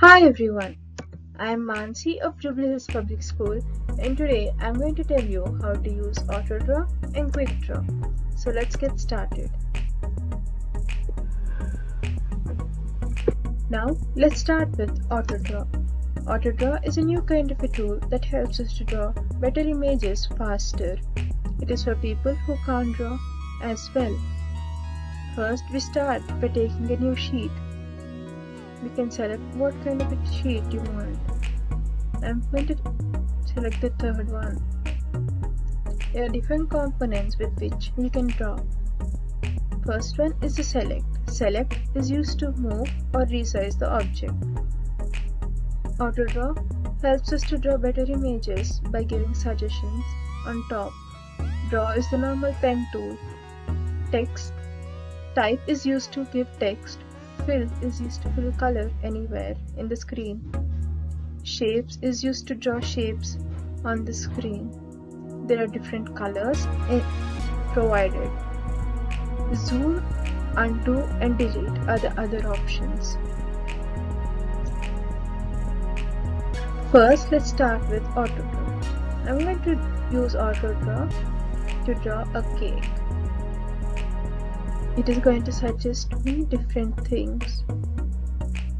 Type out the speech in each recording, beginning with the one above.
Hi everyone, I am Mansi of Jubilee Hills Public School and today I am going to tell you how to use AutoDraw and QuickDraw. So let's get started. Now let's start with AutoDraw. AutoDraw is a new kind of a tool that helps us to draw better images faster. It is for people who can't draw as well. First we start by taking a new sheet we can select what kind of a sheet you want. I'm going to select the third one. There are different components with which we can draw. First one is the select. Select is used to move or resize the object. AutoDraw helps us to draw better images by giving suggestions on top. Draw is the normal pen tool. Text type is used to give text Fill is used to fill color anywhere in the screen. Shapes is used to draw shapes on the screen. There are different colors provided. Zoom, undo and delete are the other options. First, let's start with AutoDraw. I'm going to use AutoDraw to draw a cake it is going to suggest me different things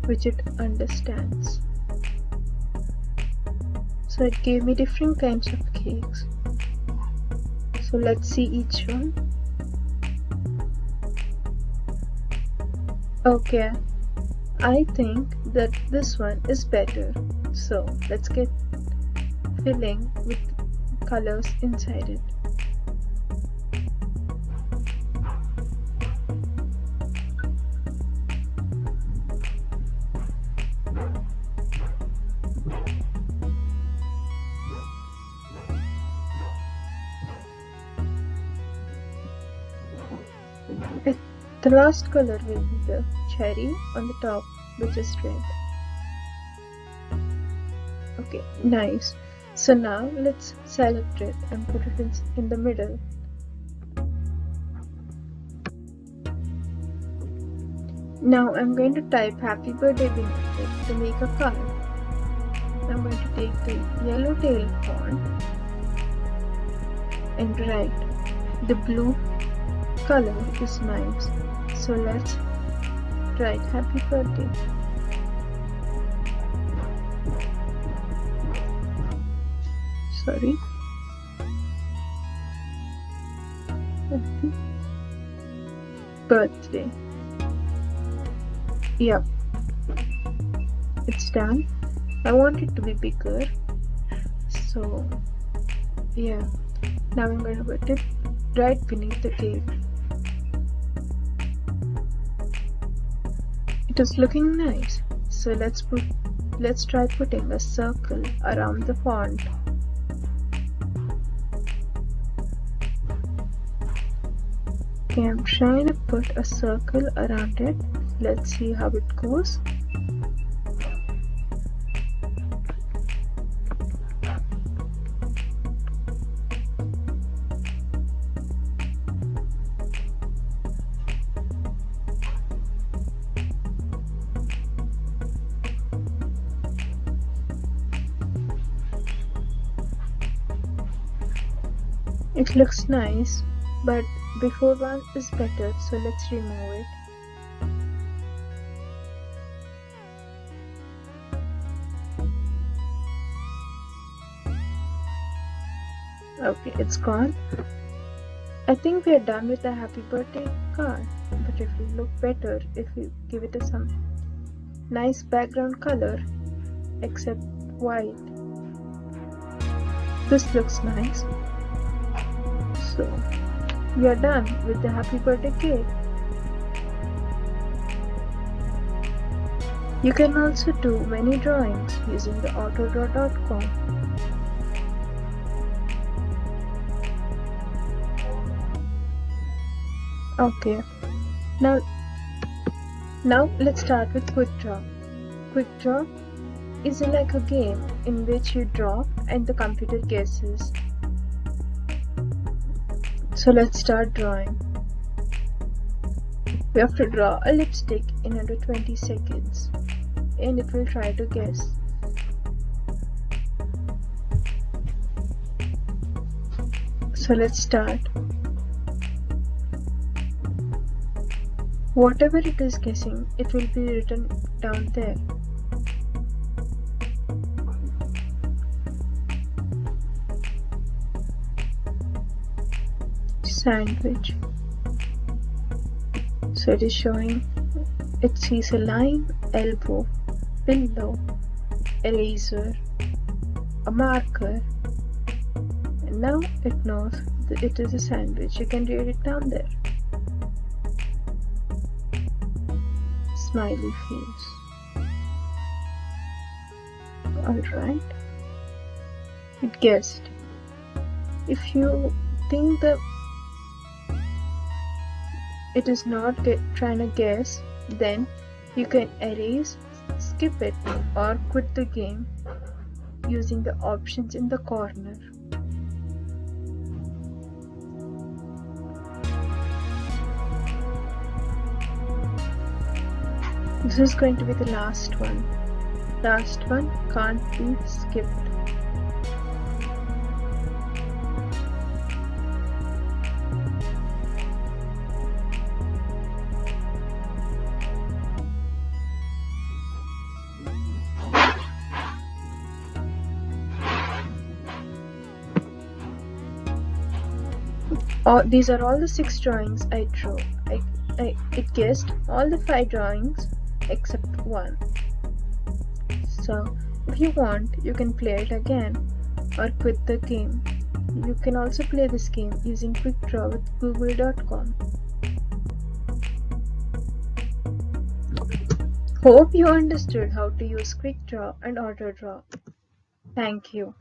which it understands. So it gave me different kinds of cakes. So let's see each one. Okay. I think that this one is better. So let's get filling with colors inside it The last color will be the cherry on the top which is red. Okay, nice. So now let's select it and put it in, in the middle. Now I'm going to type happy birthday to make a card. I'm going to take the yellow tail font and write the blue color is nice so let's write happy birthday. Sorry. Happy birthday. Yep. It's done. I want it to be bigger. So yeah. Now I'm to put it right beneath the cake It is looking nice. So let's put let's try putting a circle around the font. Okay, I'm trying to put a circle around it. Let's see how it goes. It looks nice, but before one is better, so let's remove it. Okay, it's gone. I think we are done with the happy birthday card, but it will look better if we give it a some nice background color except white. This looks nice. So, we are done with the happy birthday cake. You can also do many drawings using the autodraw.com. Okay, now now let's start with quick draw. Quick draw is like a game in which you draw and the computer guesses so let's start drawing. We have to draw a lipstick in under 20 seconds. and it will try to guess. So let's start. Whatever it is guessing, it will be written down there. Sandwich. So it is showing, it sees a line, elbow, pillow, eraser, a marker, and now it knows that it is a sandwich. You can read it down there. smiley face. Alright. It guessed. If you think that it is not trying to guess, then you can erase, skip it, or quit the game using the options in the corner. This is going to be the last one. Last one can't be skipped. These are all the six drawings I drew. I, I, it guessed all the five drawings except one. So if you want, you can play it again or quit the game. You can also play this game using Quick Draw with Google.com. Hope you understood how to use Quick Draw and Auto Draw. Thank you.